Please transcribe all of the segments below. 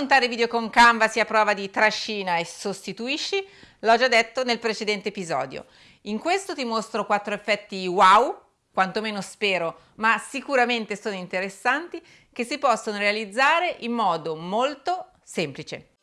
montare video con Canva sia prova di trascina e sostituisci, l'ho già detto nel precedente episodio. In questo ti mostro quattro effetti wow, quantomeno spero, ma sicuramente sono interessanti, che si possono realizzare in modo molto semplice.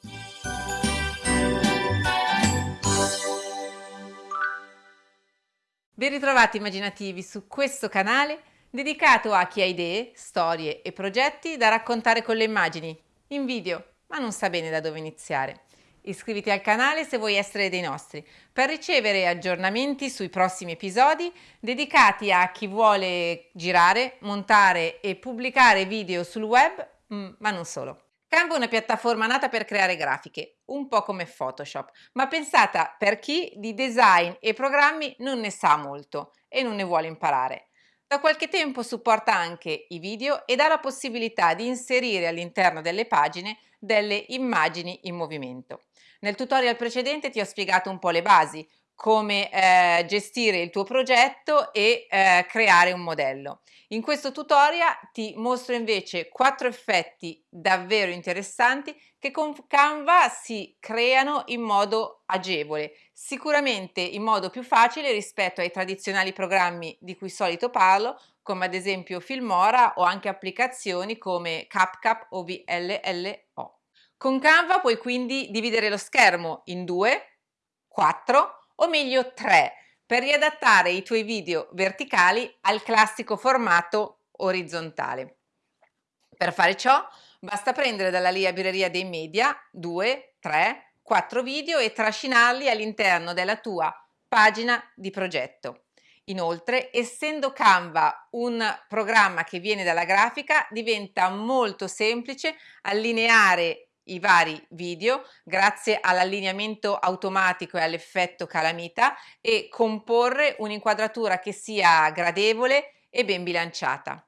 Ben ritrovati immaginativi su questo canale dedicato a chi ha idee, storie e progetti da raccontare con le immagini, in video, ma non sa bene da dove iniziare. Iscriviti al canale se vuoi essere dei nostri, per ricevere aggiornamenti sui prossimi episodi dedicati a chi vuole girare, montare e pubblicare video sul web, mm, ma non solo. Canva è una piattaforma nata per creare grafiche, un po' come Photoshop, ma pensata per chi di design e programmi non ne sa molto e non ne vuole imparare. Da qualche tempo supporta anche i video e dà la possibilità di inserire all'interno delle pagine delle immagini in movimento. Nel tutorial precedente ti ho spiegato un po' le basi, come eh, gestire il tuo progetto e eh, creare un modello. In questo tutorial ti mostro invece quattro effetti davvero interessanti che con Canva si creano in modo agevole, sicuramente in modo più facile rispetto ai tradizionali programmi di cui solito parlo, come ad esempio Filmora o anche applicazioni come CapCap o VLLO. Con Canva puoi quindi dividere lo schermo in due, quattro o meglio 3 per riadattare i tuoi video verticali al classico formato orizzontale. Per fare ciò basta prendere dalla libreria dei media 2, 3, 4 video e trascinarli all'interno della tua pagina di progetto. Inoltre, essendo Canva un programma che viene dalla grafica, diventa molto semplice allineare i vari video grazie all'allineamento automatico e all'effetto calamita e comporre un'inquadratura che sia gradevole e ben bilanciata.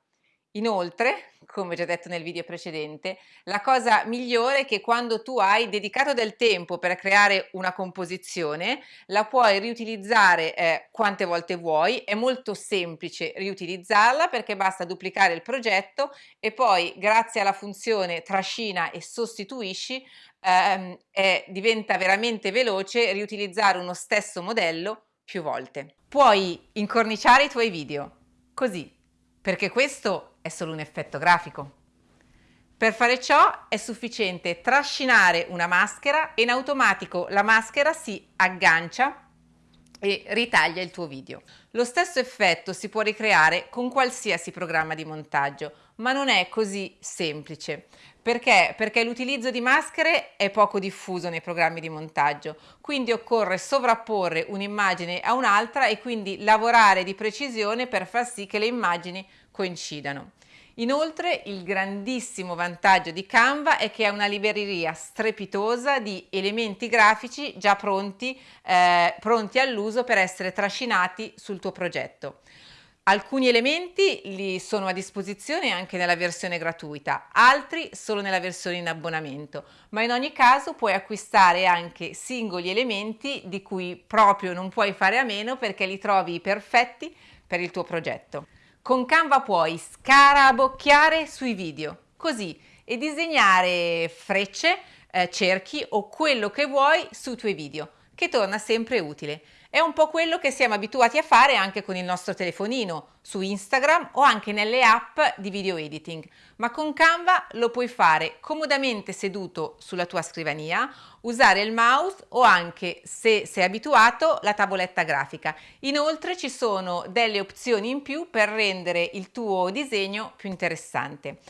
Inoltre, come già detto nel video precedente, la cosa migliore è che quando tu hai dedicato del tempo per creare una composizione, la puoi riutilizzare eh, quante volte vuoi, è molto semplice riutilizzarla perché basta duplicare il progetto e poi grazie alla funzione trascina e sostituisci ehm, è, diventa veramente veloce riutilizzare uno stesso modello più volte. Puoi incorniciare i tuoi video, così, perché questo è solo un effetto grafico. Per fare ciò è sufficiente trascinare una maschera e in automatico la maschera si aggancia e ritaglia il tuo video. Lo stesso effetto si può ricreare con qualsiasi programma di montaggio, ma non è così semplice. Perché? Perché l'utilizzo di maschere è poco diffuso nei programmi di montaggio, quindi occorre sovrapporre un'immagine a un'altra e quindi lavorare di precisione per far sì che le immagini coincidano. Inoltre il grandissimo vantaggio di Canva è che è una libreria strepitosa di elementi grafici già pronti, eh, pronti all'uso per essere trascinati sul tuo progetto. Alcuni elementi li sono a disposizione anche nella versione gratuita, altri solo nella versione in abbonamento, ma in ogni caso puoi acquistare anche singoli elementi di cui proprio non puoi fare a meno perché li trovi perfetti per il tuo progetto. Con Canva puoi scarabocchiare sui video, così, e disegnare frecce, eh, cerchi o quello che vuoi sui tuoi video, che torna sempre utile. È un po' quello che siamo abituati a fare anche con il nostro telefonino, su Instagram o anche nelle app di video editing, ma con Canva lo puoi fare comodamente seduto sulla tua scrivania, usare il mouse o anche, se sei abituato, la tavoletta grafica. Inoltre ci sono delle opzioni in più per rendere il tuo disegno più interessante.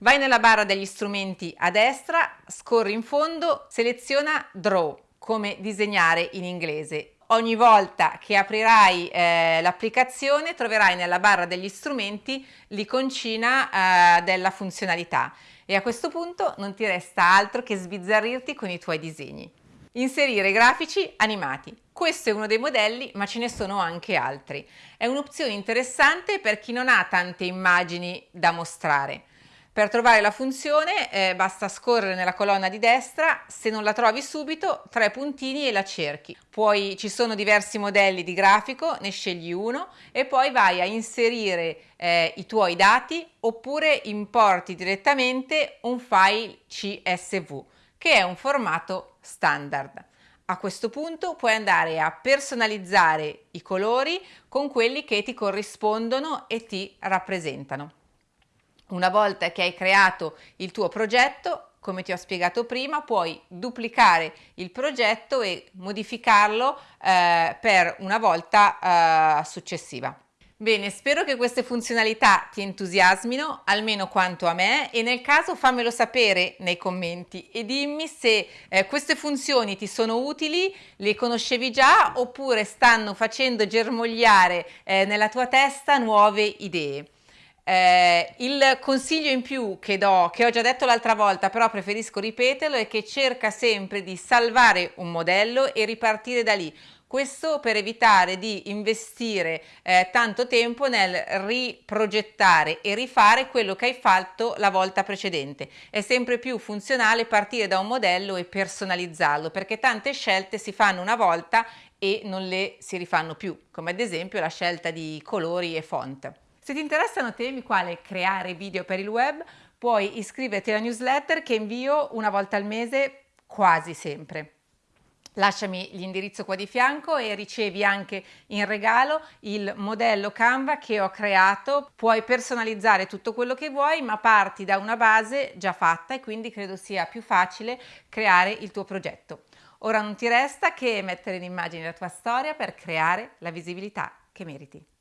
Vai nella barra degli strumenti a destra, scorri in fondo, seleziona Draw, come disegnare in inglese ogni volta che aprirai eh, l'applicazione troverai nella barra degli strumenti l'iconcina eh, della funzionalità e a questo punto non ti resta altro che sbizzarrirti con i tuoi disegni. Inserire grafici animati. Questo è uno dei modelli, ma ce ne sono anche altri. È un'opzione interessante per chi non ha tante immagini da mostrare. Per trovare la funzione eh, basta scorrere nella colonna di destra, se non la trovi subito, tre puntini e la cerchi. Poi ci sono diversi modelli di grafico, ne scegli uno e poi vai a inserire eh, i tuoi dati oppure importi direttamente un file CSV, che è un formato standard. A questo punto puoi andare a personalizzare i colori con quelli che ti corrispondono e ti rappresentano. Una volta che hai creato il tuo progetto, come ti ho spiegato prima, puoi duplicare il progetto e modificarlo eh, per una volta eh, successiva. Bene, spero che queste funzionalità ti entusiasmino almeno quanto a me e nel caso fammelo sapere nei commenti e dimmi se eh, queste funzioni ti sono utili, le conoscevi già oppure stanno facendo germogliare eh, nella tua testa nuove idee. Eh, il consiglio in più che do, che ho già detto l'altra volta, però preferisco ripeterlo, è che cerca sempre di salvare un modello e ripartire da lì. Questo per evitare di investire eh, tanto tempo nel riprogettare e rifare quello che hai fatto la volta precedente. È sempre più funzionale partire da un modello e personalizzarlo perché tante scelte si fanno una volta e non le si rifanno più, come ad esempio la scelta di colori e font. Se ti interessano temi quale creare video per il web, puoi iscriverti alla newsletter che invio una volta al mese quasi sempre. Lasciami l'indirizzo qua di fianco e ricevi anche in regalo il modello Canva che ho creato. Puoi personalizzare tutto quello che vuoi, ma parti da una base già fatta e quindi credo sia più facile creare il tuo progetto. Ora non ti resta che mettere in immagine la tua storia per creare la visibilità che meriti.